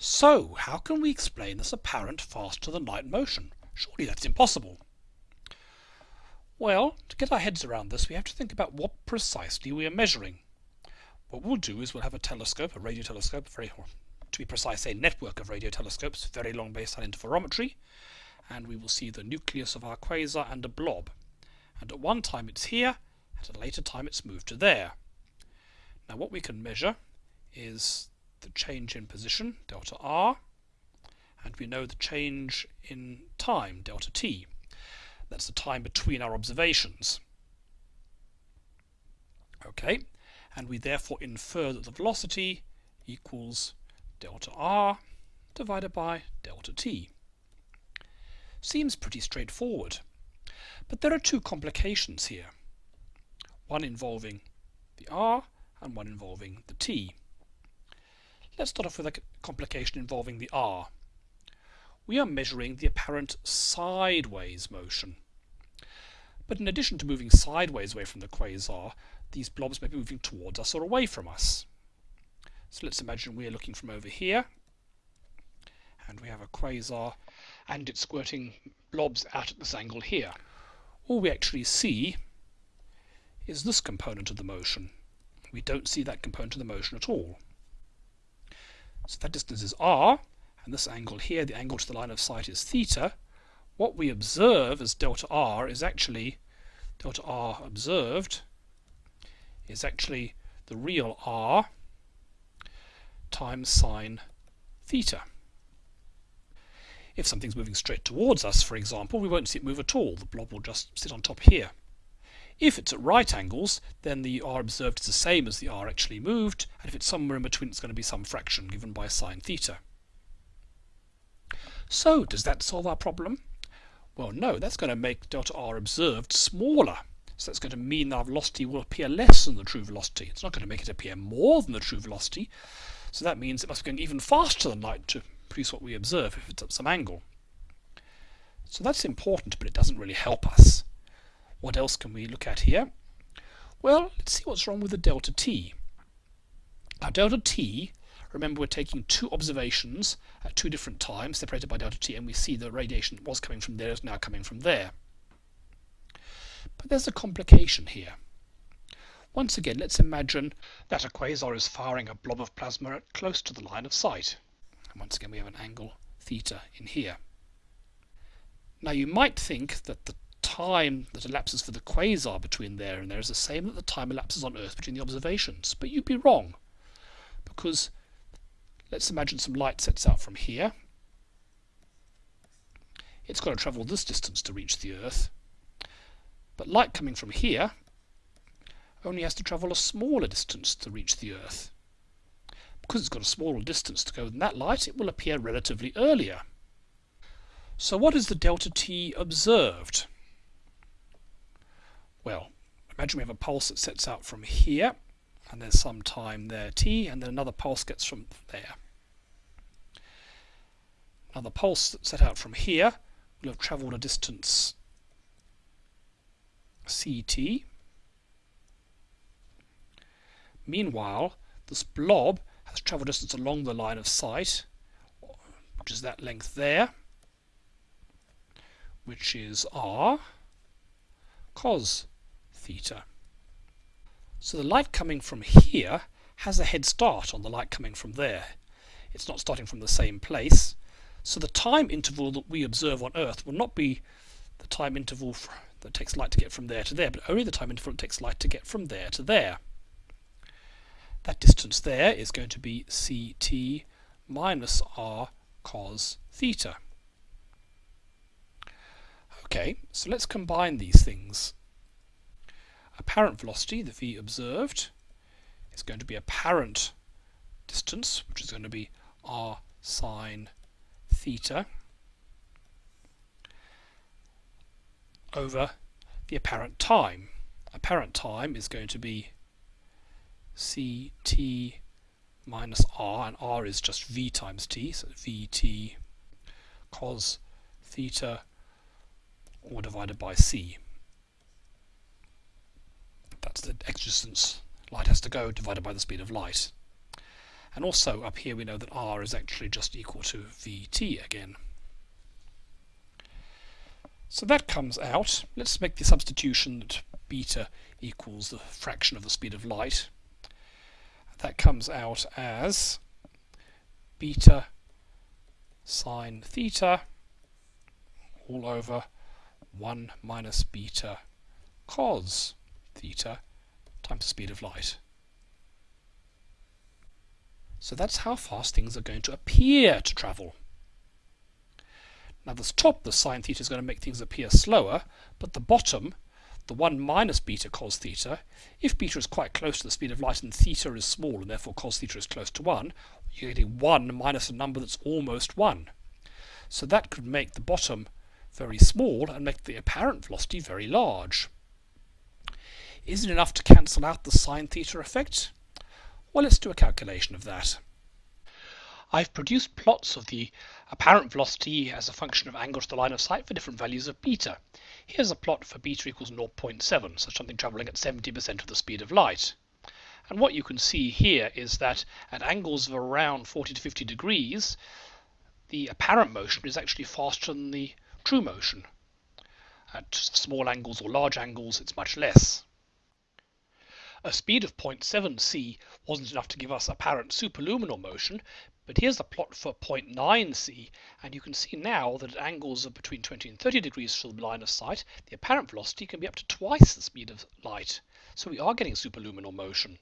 So, how can we explain this apparent faster than light motion? Surely that's impossible. Well, to get our heads around this, we have to think about what precisely we are measuring. What we'll do is we'll have a telescope, a radio telescope, very, to be precise, a network of radio telescopes, very long baseline interferometry, and we will see the nucleus of our quasar and a blob. And at one time it's here, at a later time it's moved to there. Now what we can measure is the change in position, delta r, and we know the change in time, delta t. That's the time between our observations. Okay, and we therefore infer that the velocity equals delta r divided by delta t. Seems pretty straightforward. But there are two complications here. One involving the r and one involving the t. Let's start off with a complication involving the r. We are measuring the apparent sideways motion. But in addition to moving sideways away from the quasar, these blobs may be moving towards us or away from us. So let's imagine we're looking from over here, and we have a quasar, and it's squirting blobs out at this angle here. All we actually see is this component of the motion. We don't see that component of the motion at all. So that distance is r, and this angle here, the angle to the line of sight is theta. What we observe as delta r is actually, delta r observed, is actually the real r times sine theta. If something's moving straight towards us, for example, we won't see it move at all. The blob will just sit on top here. If it's at right angles, then the r observed is the same as the r actually moved, and if it's somewhere in between, it's going to be some fraction given by sine theta. So, does that solve our problem? Well, no, that's going to make delta r observed smaller. So that's going to mean our velocity will appear less than the true velocity. It's not going to make it appear more than the true velocity. So that means it must be going even faster than light to produce what we observe if it's at some angle. So that's important, but it doesn't really help us. What else can we look at here? Well, let's see what's wrong with the delta t. Now delta t, remember we're taking two observations at two different times separated by delta t and we see the radiation was coming from there is now coming from there. But there's a complication here. Once again, let's imagine that a quasar is firing a blob of plasma at close to the line of sight. And once again we have an angle theta in here. Now you might think that the time that elapses for the quasar between there and there is the same that the time elapses on Earth between the observations. But you'd be wrong. Because let's imagine some light sets out from here. It's got to travel this distance to reach the Earth. But light coming from here only has to travel a smaller distance to reach the Earth. Because it's got a smaller distance to go than that light, it will appear relatively earlier. So what is the delta t observed? Well, imagine we have a pulse that sets out from here, and there's some time there t, and then another pulse gets from there. Now the pulse that set out from here will have travelled a distance ct. Meanwhile, this blob has travelled a distance along the line of sight, which is that length there, which is r cos theta. So the light coming from here has a head start on the light coming from there. It's not starting from the same place. So the time interval that we observe on Earth will not be the time interval that takes light to get from there to there, but only the time interval that takes light to get from there to there. That distance there is going to be ct minus r cos theta. Okay, so let's combine these things apparent velocity, the v observed, is going to be apparent distance, which is going to be r sine theta, over the apparent time. Apparent time is going to be ct minus r, and r is just v times t, so vt cos theta all divided by c. That's the x distance light has to go divided by the speed of light. And also up here we know that r is actually just equal to vt again. So that comes out. Let's make the substitution that beta equals the fraction of the speed of light. That comes out as beta sine theta all over 1 minus beta cos theta times the speed of light. So that's how fast things are going to appear to travel. Now this top, the sine theta, is going to make things appear slower, but the bottom, the 1 minus beta cos theta, if beta is quite close to the speed of light and theta is small and therefore cos theta is close to 1, you're getting 1 minus a number that's almost 1. So that could make the bottom very small and make the apparent velocity very large. Is it enough to cancel out the sine theta effect? Well, let's do a calculation of that. I've produced plots of the apparent velocity as a function of angle to the line of sight for different values of beta. Here's a plot for beta equals 0.7, so something travelling at 70% of the speed of light. And what you can see here is that at angles of around 40 to 50 degrees, the apparent motion is actually faster than the true motion. At small angles or large angles, it's much less. A speed of 0.7 c wasn't enough to give us apparent superluminal motion, but here's a plot for 0.9 c, and you can see now that at angles of between 20 and 30 degrees from the line of sight, the apparent velocity can be up to twice the speed of light. So we are getting superluminal motion.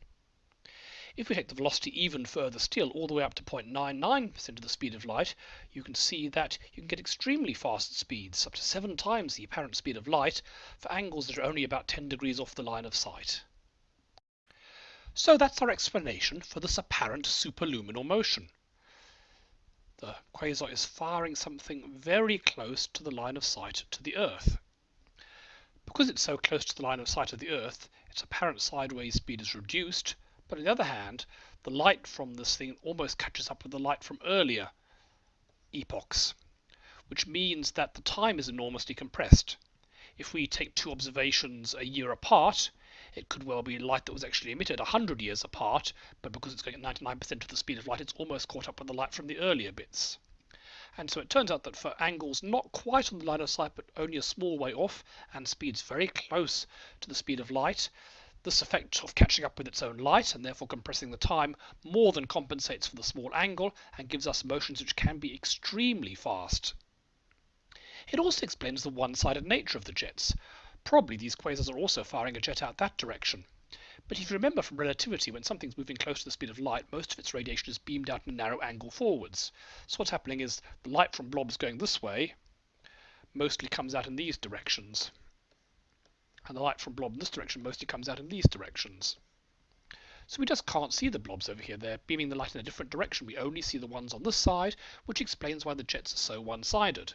If we take the velocity even further still, all the way up to 0.99% of the speed of light, you can see that you can get extremely fast speeds, up to seven times the apparent speed of light, for angles that are only about 10 degrees off the line of sight. So that's our explanation for this apparent superluminal motion. The quasar is firing something very close to the line of sight to the Earth. Because it's so close to the line of sight of the Earth, its apparent sideways speed is reduced, but on the other hand, the light from this thing almost catches up with the light from earlier epochs, which means that the time is enormously compressed. If we take two observations a year apart, it could well be light that was actually emitted 100 years apart, but because it's going at 99% of the speed of light, it's almost caught up with the light from the earlier bits. And so it turns out that for angles not quite on the line of sight, but only a small way off, and speeds very close to the speed of light, this effect of catching up with its own light and therefore compressing the time more than compensates for the small angle and gives us motions which can be extremely fast. It also explains the one-sided nature of the jets. Probably these quasars are also firing a jet out that direction. But if you remember from relativity, when something's moving close to the speed of light, most of its radiation is beamed out in a narrow angle forwards. So what's happening is the light from blobs going this way mostly comes out in these directions. And the light from blob in this direction mostly comes out in these directions. So we just can't see the blobs over here. They're beaming the light in a different direction. We only see the ones on this side, which explains why the jets are so one-sided.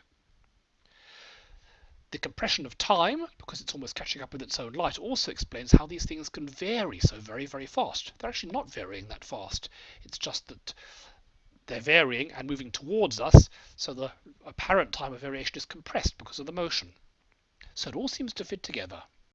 The compression of time, because it's almost catching up with its own light, also explains how these things can vary so very, very fast. They're actually not varying that fast. It's just that they're varying and moving towards us, so the apparent time of variation is compressed because of the motion. So it all seems to fit together.